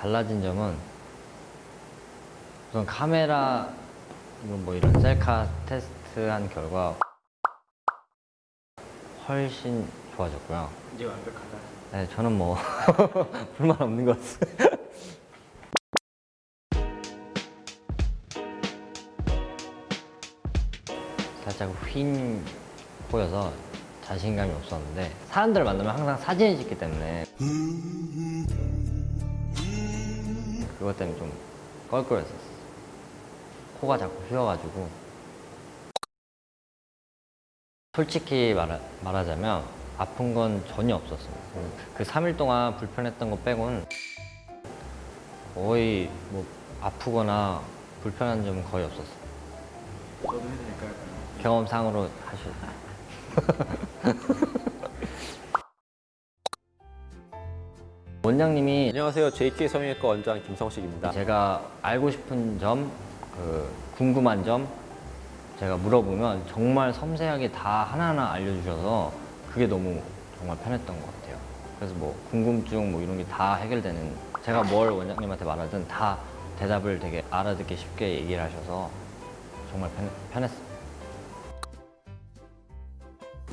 달라진 점은 우선 카메라 이런 뭐 이런 셀카 테스트한 결과 훨씬 좋아졌고요. 이제 완벽하다. 네, 저는 뭐 불만 없는 것 같아요. 살짝 휜 코여서 자신감이 없었는데 사람들 만나면 항상 사진을 찍기 때문에 그것 때문에 좀 껄끄러웠었어. 코가 자꾸 휘어가지고 솔직히 말하, 말하자면 아픈 건 전혀 없었습니다. 그 3일 동안 불편했던 거 빼고는 거의 뭐 아프거나 불편한 점은 거의 없었어요. 저도 해도 될까요? 경험상으로 하실 원장님이 안녕하세요. JK 성형외과 원장 김성식입니다. 제가 알고 싶은 점, 그 궁금한 점 제가 물어보면 정말 섬세하게 다 하나하나 알려주셔서 그게 너무 정말 편했던 것 같아요. 그래서 뭐 궁금증 뭐 이런 게 다 해결되는 제가 뭘 원장님한테 말하든 다 대답을 되게 알아듣기 쉽게 얘기를 하셔서 정말 편, 편했어요.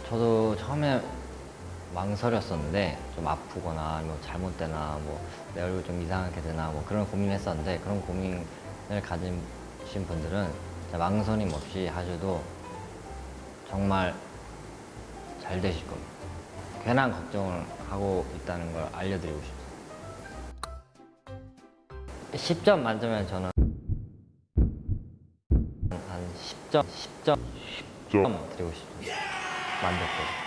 저도 처음에 망설였었는데 좀 아프거나 뭐 잘못되나 뭐 내 얼굴 좀 이상하게 되나 뭐 그런 고민했었는데 그런 고민을 가지신 분들은 망설임 없이 하셔도 정말 잘 되실 겁니다. 괜한 걱정을 하고 있다는 걸 알려드리고 싶습니다. 10점 만점에 저는 한 10점, 10점, 10점 드리고 싶습니다. 만족도.